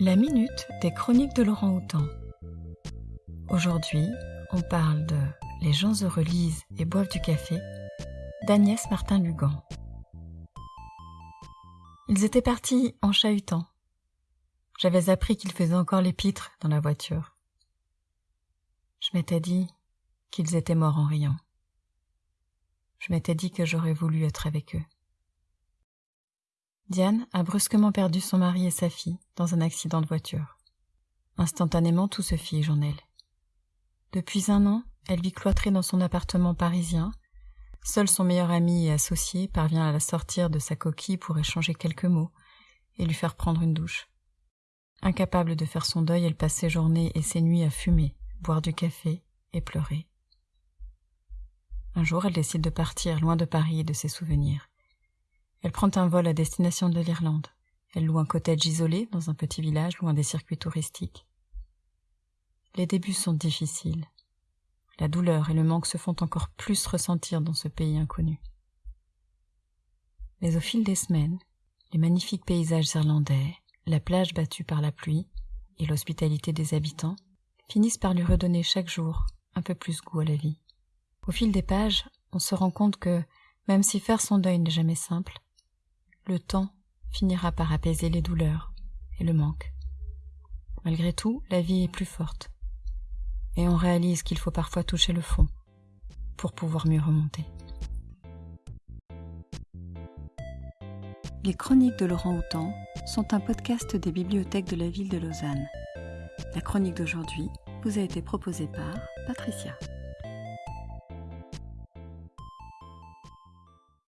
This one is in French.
La minute des chroniques de Laurent Houtan. Aujourd'hui, on parle de Les gens heureux lisent et boivent du café d'Agnès Martin-Lugan. Ils étaient partis en chahutant. J'avais appris qu'ils faisaient encore les pitres dans la voiture. Je m'étais dit qu'ils étaient morts en riant. Je m'étais dit que j'aurais voulu être avec eux. Diane a brusquement perdu son mari et sa fille dans un accident de voiture. Instantanément, tout se fige en elle. Depuis un an, elle vit cloîtrée dans son appartement parisien. Seul son meilleur ami et associé parvient à la sortir de sa coquille pour échanger quelques mots et lui faire prendre une douche. Incapable de faire son deuil, elle passe ses journées et ses nuits à fumer, boire du café et pleurer. Un jour, elle décide de partir loin de Paris et de ses souvenirs. Elle prend un vol à destination de l'Irlande. Elle loue un cottage isolé dans un petit village loin des circuits touristiques. Les débuts sont difficiles. La douleur et le manque se font encore plus ressentir dans ce pays inconnu. Mais au fil des semaines, les magnifiques paysages irlandais, la plage battue par la pluie et l'hospitalité des habitants finissent par lui redonner chaque jour un peu plus goût à la vie. Au fil des pages, on se rend compte que, même si faire son deuil n'est jamais simple, le temps finira par apaiser les douleurs et le manque. Malgré tout, la vie est plus forte, et on réalise qu'il faut parfois toucher le fond pour pouvoir mieux remonter. Les chroniques de Laurent Houtan sont un podcast des bibliothèques de la ville de Lausanne. La chronique d'aujourd'hui vous a été proposée par Patricia.